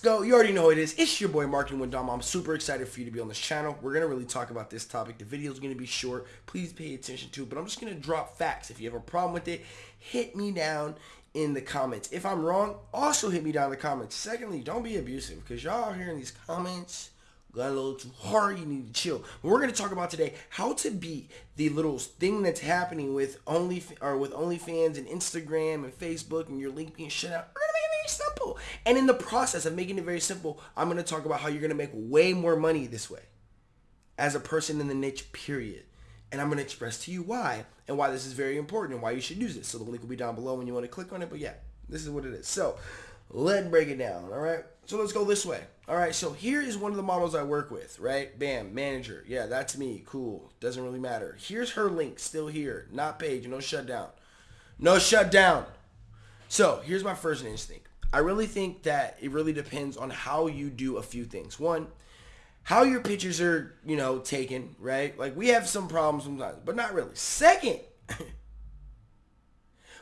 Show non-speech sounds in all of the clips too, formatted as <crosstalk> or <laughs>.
go. You already know it is. It's your boy Marketing with Dom. I'm super excited for you to be on this channel. We're going to really talk about this topic. The video is going to be short. Please pay attention to it. But I'm just going to drop facts. If you have a problem with it, hit me down in the comments. If I'm wrong, also hit me down in the comments. Secondly, don't be abusive because y'all here in these comments got a little too hard. You need to chill. We're going to talk about today how to beat the little thing that's happening with Only or with OnlyFans and Instagram and Facebook and your link being shut out. Very simple. And in the process of making it very simple, I'm going to talk about how you're going to make way more money this way as a person in the niche, period. And I'm going to express to you why and why this is very important and why you should use it. So the link will be down below when you want to click on it. But yeah, this is what it is. So let's break it down. All right. So let's go this way. All right. So here is one of the models I work with, right? Bam, manager. Yeah, that's me. Cool. Doesn't really matter. Here's her link still here. Not page. No shutdown. No shutdown. So here's my first instinct. I really think that it really depends on how you do a few things. One, how your pictures are, you know, taken, right? Like we have some problems sometimes, but not really. Second, <laughs>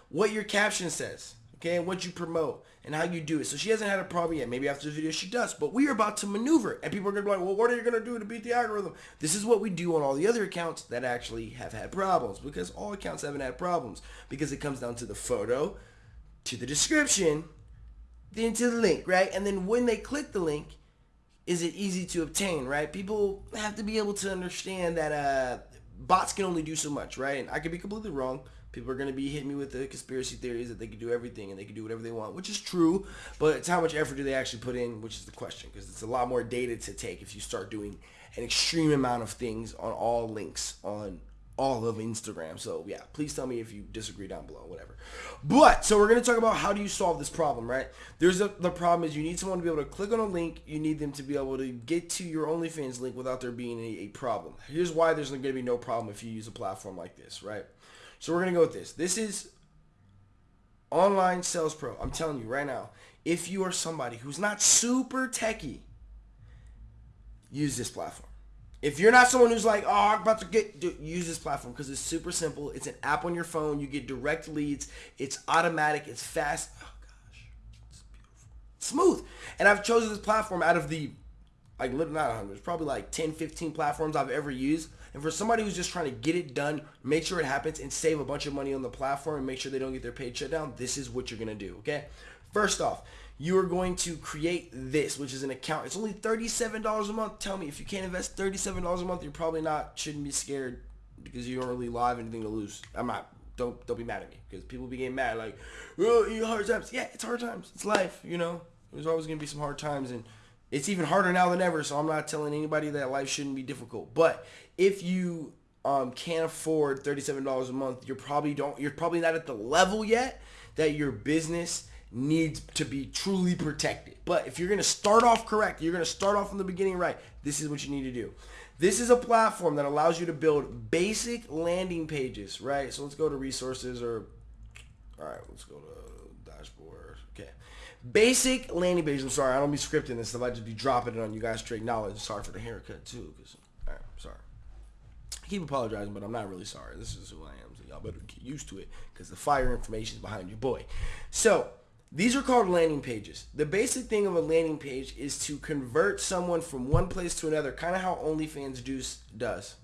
what your caption says, okay, and what you promote and how you do it. So she hasn't had a problem yet. Maybe after this video she does, but we are about to maneuver and people are going to be like, well, what are you going to do to beat the algorithm? This is what we do on all the other accounts that actually have had problems because all accounts haven't had problems because it comes down to the photo, to the description, then to the link, right? And then when they click the link, is it easy to obtain, right? People have to be able to understand that uh, bots can only do so much, right? And I could be completely wrong. People are going to be hitting me with the conspiracy theories that they can do everything and they can do whatever they want, which is true. But it's how much effort do they actually put in, which is the question, because it's a lot more data to take if you start doing an extreme amount of things on all links on all of Instagram. So yeah, please tell me if you disagree down below, whatever. But so we're gonna talk about how do you solve this problem, right? There's a, the problem is you need someone to be able to click on a link. You need them to be able to get to your OnlyFans link without there being a, a problem. Here's why there's gonna be no problem if you use a platform like this, right? So we're gonna go with this. This is Online Sales Pro. I'm telling you right now, if you are somebody who's not super techy, use this platform. If you're not someone who's like, oh, I'm about to get, dude, use this platform because it's super simple. It's an app on your phone. You get direct leads. It's automatic. It's fast. Oh gosh, it's beautiful, smooth. And I've chosen this platform out of the, like, not 100. It's probably like 10, 15 platforms I've ever used. And for somebody who's just trying to get it done, make sure it happens, and save a bunch of money on the platform, and make sure they don't get their page shut down, this is what you're gonna do. Okay. First off, you are going to create this, which is an account. It's only $37 a month. Tell me, if you can't invest $37 a month, you're probably not, shouldn't be scared because you don't really have anything to lose. I'm not, don't, don't be mad at me because people be getting mad like, oh, you hard times. Yeah, it's hard times. It's life, you know. There's always going to be some hard times and it's even harder now than ever. So I'm not telling anybody that life shouldn't be difficult. But if you um, can't afford $37 a month, you're probably don't, you're probably not at the level yet that your business needs to be truly protected. But if you're going to start off correct, you're going to start off from the beginning right, this is what you need to do. This is a platform that allows you to build basic landing pages, right? So let's go to resources or, all right, let's go to dashboard. Okay. Basic landing pages. I'm sorry, I don't be scripting this stuff. I just be dropping it on you guys straight knowledge. Sorry for the haircut too, because, all right, sorry. I keep apologizing, but I'm not really sorry. This is who I am. So y'all better get used to it because the fire information is behind your boy. So these are called landing pages. The basic thing of a landing page is to convert someone from one place to another, kind of how OnlyFans do, does.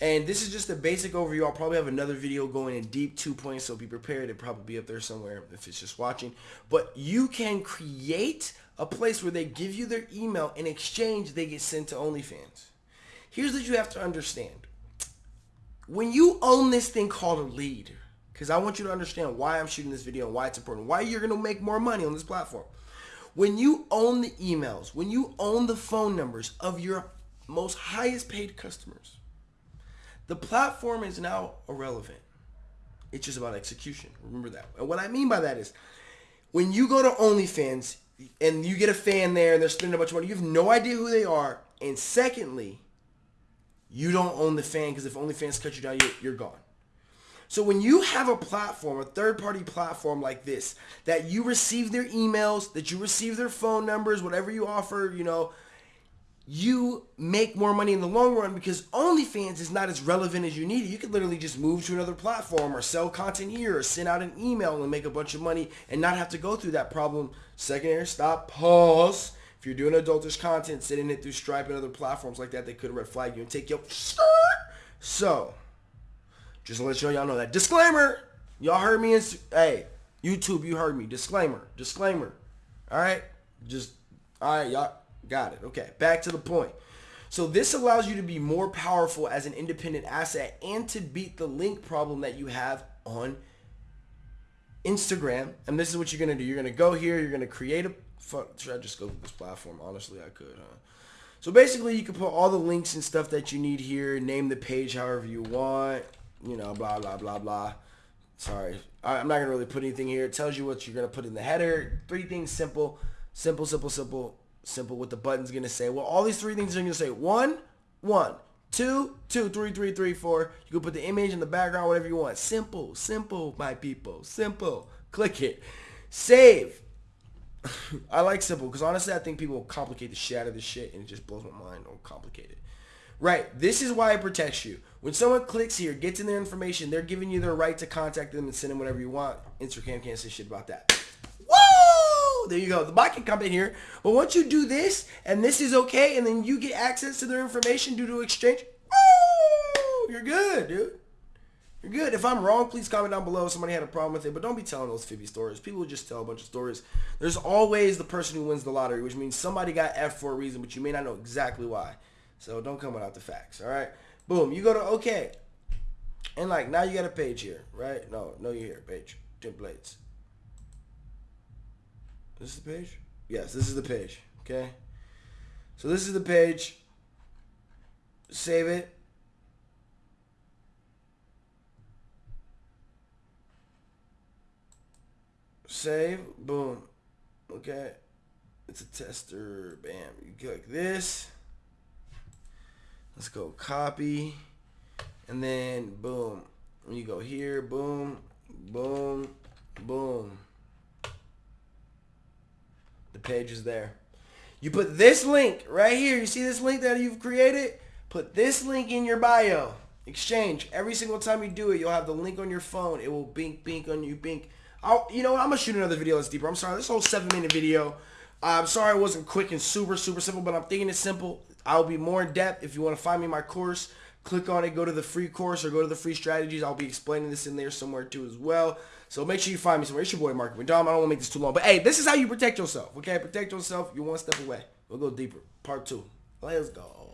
And this is just a basic overview. I'll probably have another video going in deep two points, so be prepared. It'll probably be up there somewhere if it's just watching. But you can create a place where they give you their email. In exchange, they get sent to OnlyFans. Here's what you have to understand. When you own this thing called a lead, because I want you to understand why I'm shooting this video and why it's important, why you're going to make more money on this platform. When you own the emails, when you own the phone numbers of your most highest paid customers, the platform is now irrelevant. It's just about execution. Remember that. And what I mean by that is when you go to OnlyFans and you get a fan there and they're spending a bunch of money, you have no idea who they are. And secondly, you don't own the fan because if OnlyFans cut you down, you're, you're gone. So when you have a platform, a third-party platform like this, that you receive their emails, that you receive their phone numbers, whatever you offer, you know, you make more money in the long run because OnlyFans is not as relevant as you need it. You could literally just move to another platform or sell content here or send out an email and make a bunch of money and not have to go through that problem. Secondary stop, pause. If you're doing adultish content, sending it through Stripe and other platforms like that, they could red flag you and take your. So, just to let y'all know that disclaimer. Y'all heard me. In, hey, YouTube, you heard me. Disclaimer. Disclaimer. All right. Just all right, y'all got it. Okay, back to the point. So this allows you to be more powerful as an independent asset and to beat the link problem that you have on Instagram. And this is what you're going to do. You're going to go here. You're going to create a... Fuck, should I just go to this platform? Honestly, I could, huh? So basically, you can put all the links and stuff that you need here. Name the page however you want. You know, blah, blah, blah, blah. Sorry. I'm not going to really put anything here. It tells you what you're going to put in the header. Three things, simple. Simple, simple, simple simple what the button's going to say. Well, all these three things are going to say one, one, two, two, three, three, three, four. You can put the image in the background, whatever you want. Simple, simple, my people. Simple. Click it. Save. <laughs> I like simple because honestly, I think people complicate the shit out of this shit and it just blows my mind. Don't complicate it. Right. This is why it protects you. When someone clicks here, gets in their information, they're giving you their right to contact them and send them whatever you want. Instagram can't say shit about that. There you go. The bot can come in here. But once you do this, and this is okay, and then you get access to their information due to exchange, woo, you're good, dude. You're good. If I'm wrong, please comment down below. Somebody had a problem with it, but don't be telling those 50 stories. People just tell a bunch of stories. There's always the person who wins the lottery, which means somebody got F for a reason, but you may not know exactly why. So don't come without the facts, all right? Boom. You go to OK. And like, now you got a page here, right? No, no, you're here. Page. Templates. This is the page? Yes, this is the page. Okay. So this is the page. Save it. Save. Boom. Okay. It's a tester. Bam. You click this. Let's go copy. And then boom. When you go here. Boom. Boom. Boom. The page is there. You put this link right here. You see this link that you've created? Put this link in your bio. Exchange. Every single time you do it, you'll have the link on your phone. It will bink, bink on you, bink. I'll, you know what? I'm going to shoot another video that's deeper. I'm sorry. This whole seven minute video. I'm sorry it wasn't quick and super, super simple, but I'm thinking it's simple. I'll be more in depth. If you want to find me my course, click on it, go to the free course or go to the free strategies. I'll be explaining this in there somewhere too as well. So make sure you find me somewhere. It's your boy Mark McDom. I don't want to make this too long. But hey, this is how you protect yourself. Okay, protect yourself. You're one step away. We'll go deeper. Part two. Let's go.